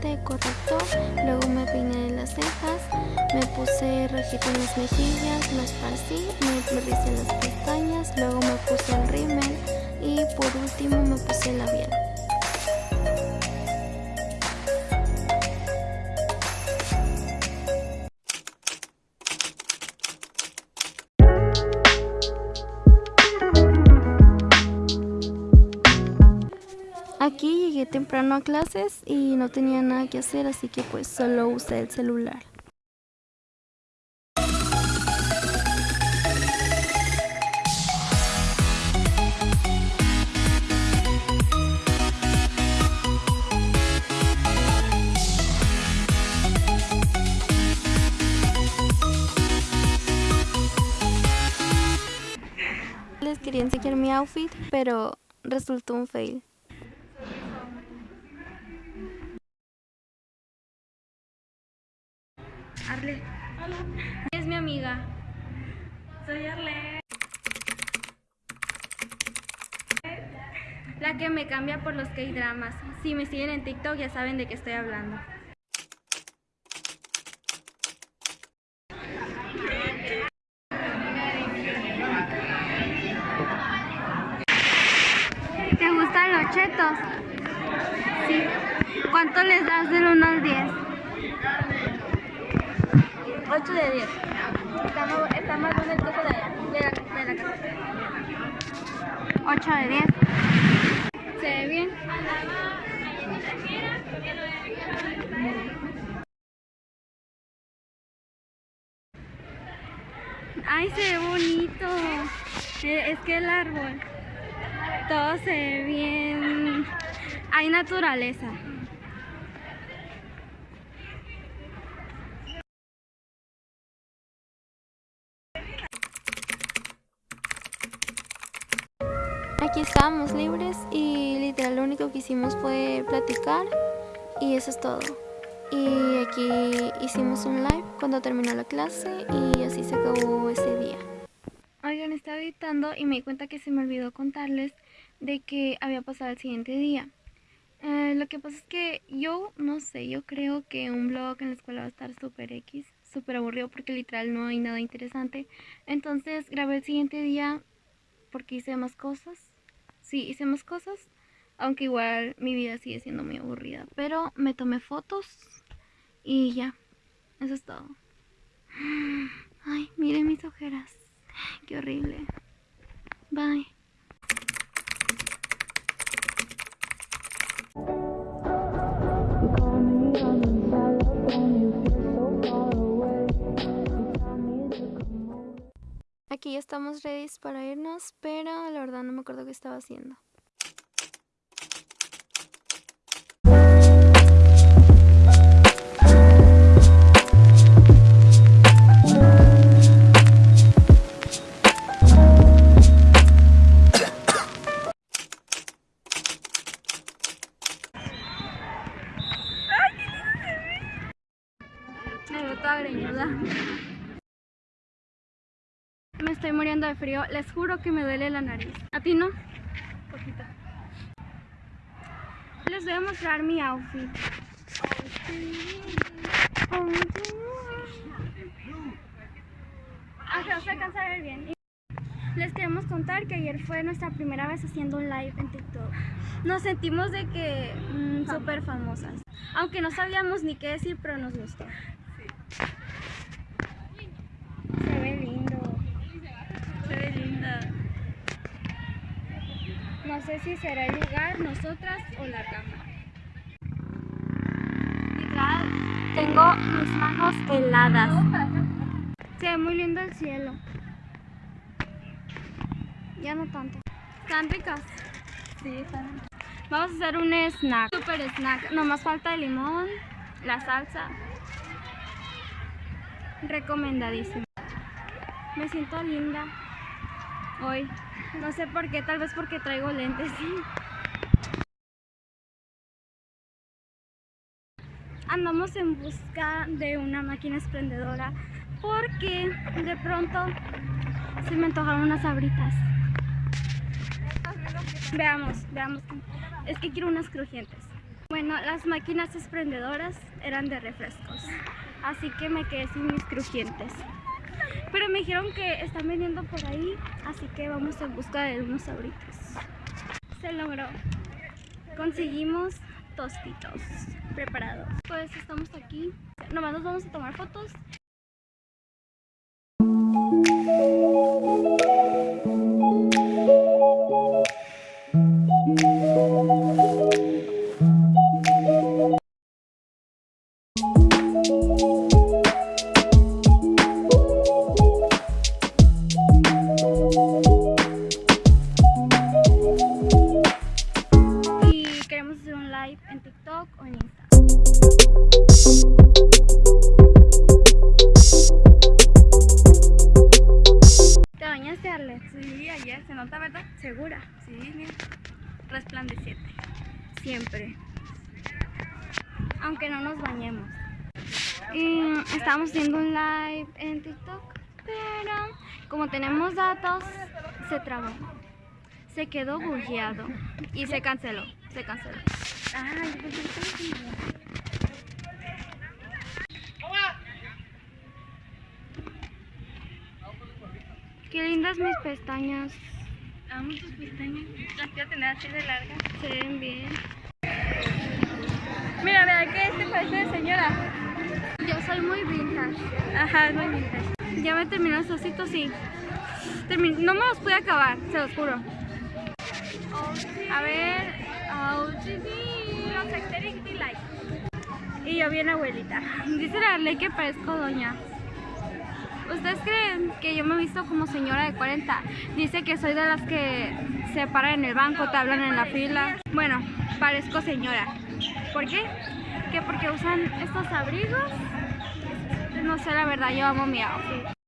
hidratante, corrector, luego me peiné las cejas, me puse rojito en las mejillas, me esparcí, me, me las pestañas, luego me puse el rímel y por último me puse el labial. Temprano a clases y no tenía nada que hacer, así que pues solo usé el celular. Les quería enseñar mi outfit, pero resultó un fail. Arle. Hola. Es mi amiga. Soy Arle. La que me cambia por los K-dramas. Si me siguen en TikTok ya saben de qué estoy hablando. ¿Te gustan los chetos? Sí. ¿Cuánto les das del 1 al 10? 8 de 10. Está más, está más bueno el coso de allá, de la, de la casa. 8 de 10. ¿Se ve bien? Ay, se ve bonito. Eh, Es que el árbol, todo se ve bien. Hay naturaleza. Aquí estábamos libres y literal lo único que hicimos fue platicar y eso es todo. Y aquí hicimos un live cuando terminó la clase y así se acabó ese día. Oigan, estaba editando y me di cuenta que se me olvidó contarles de que había pasado el siguiente día. Eh, lo que pasa es que yo, no sé, yo creo que un blog en la escuela va a estar súper X, súper aburrido porque literal no hay nada interesante. Entonces grabé el siguiente día porque hice más cosas. Sí, hice más cosas, aunque igual mi vida sigue siendo muy aburrida. Pero me tomé fotos y ya, eso es todo. Ay, miren mis ojeras, qué horrible. Bye. Ya estamos ready para irnos, pero la verdad no me acuerdo qué estaba haciendo. Me estoy muriendo de frío. Les juro que me duele la nariz. ¿A ti no? Poquito. Les voy a mostrar mi outfit. No se alcanza a ver bien. Les queremos contar que ayer fue nuestra primera vez haciendo un live en TikTok. Nos sentimos de que mm, súper famosas. Aunque no sabíamos ni qué decir, pero nos gustó. Se ve lindo. Se ve linda. No sé si será el lugar, nosotras o la. Literal, tengo mis manos heladas. Se ve muy lindo el cielo. Ya no tanto. ¿Están ricas? Sí, están. Vamos a hacer un snack. Super snack. Nomás falta el limón, la salsa. Recomendadísimo. Me siento linda hoy. No sé por qué, tal vez porque traigo lentes. Andamos en busca de una máquina expendedora porque de pronto se me antojaron unas sabritas. Veamos, veamos. Es que quiero unas crujientes. Bueno, las máquinas exprendedoras eran de refrescos, así que me quedé sin mis crujientes. Pero me dijeron que están vendiendo por ahí, así que vamos en busca de unos sabritos. Se logró. Conseguimos tostitos preparados. Pues estamos aquí. Nomás nos vamos a tomar fotos. Sí, ayer se nota, ¿verdad? ¿Segura? Sí, mira. Resplandeciente. Siempre. Aunque no nos bañemos. Y estábamos haciendo un live en TikTok, pero como tenemos datos, se trabó. Se quedó bugueado y se canceló. Se canceló. Ay, mis pestañas. Amo tus pestañas. Las quiero tener así de largas. Se ven bien. Mira, vea que este parece de señora. Yo soy muy vintage. Ajá, es muy vintage. Ya me terminó el sosito, sí. Termin- no me los pude acabar, se los juro. A ver. Y yo bien abuelita. Dice la ley que parezco doña. ¿Ustedes creen que yo me he visto como señora de 40? Dice que soy de las que se paran en el banco, te hablan en la fila. Bueno, parezco señora. ¿Por qué? Que porque usan estos abrigos. No sé, la verdad, yo amo mi outfit.